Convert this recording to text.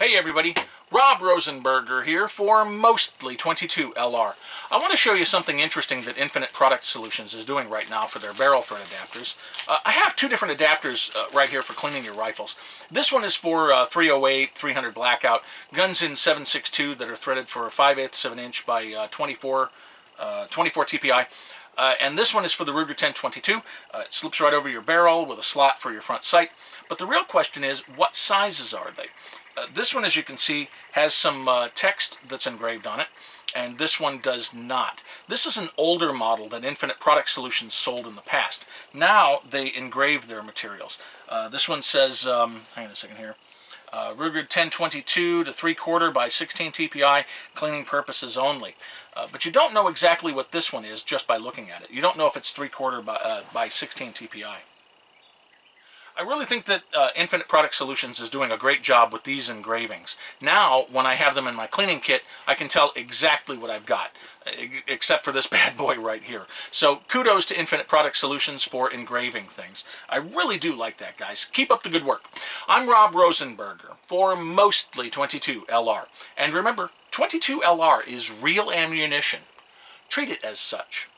Hey everybody, Rob Rosenberger here for Mostly 22 LR. I want to show you something interesting that Infinite Product Solutions is doing right now for their barrel thread adapters. Uh, I have two different adapters uh, right here for cleaning your rifles. This one is for uh, 308, 300 blackout, guns in 7.62 that are threaded for 5 eighths of an inch by uh, 24, uh, 24 TPI. Uh, and this one is for the Ruger 1022. Uh, it slips right over your barrel with a slot for your front sight. But the real question is, what sizes are they? Uh, this one, as you can see, has some uh, text that's engraved on it, and this one does not. This is an older model that Infinite Product Solutions sold in the past. Now they engrave their materials. Uh, this one says, um, hang on a second here, uh, Ruger 1022 to 3 quarter by 16 TPI, cleaning purposes only. Uh, but you don't know exactly what this one is just by looking at it. You don't know if it's 3 quarter by, uh, by 16 TPI. I really think that uh, Infinite Product Solutions is doing a great job with these engravings. Now, when I have them in my cleaning kit, I can tell exactly what I've got, except for this bad boy right here. So kudos to Infinite Product Solutions for engraving things. I really do like that, guys. Keep up the good work. I'm Rob Rosenberger for Mostly 22 LR. And remember, 22 LR is real ammunition. Treat it as such.